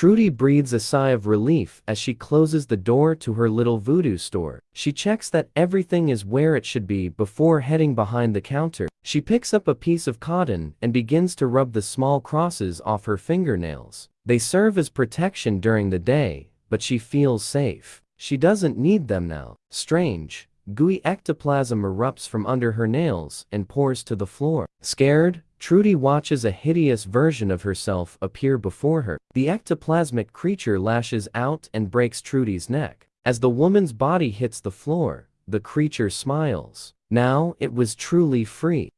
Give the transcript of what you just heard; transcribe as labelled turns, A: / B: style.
A: Trudy breathes a sigh of relief as she closes the door to her little voodoo store. She checks that everything is where it should be before heading behind the counter. She picks up a piece of cotton and begins to rub the small crosses off her fingernails. They serve as protection during the day, but she feels safe. She doesn't need them now. Strange, gooey ectoplasm erupts from under her nails and pours to the floor. Scared, Trudy watches a hideous version of herself appear before her. The ectoplasmic creature lashes out and breaks Trudy's neck. As the woman's body hits the floor, the creature smiles. Now it was truly free.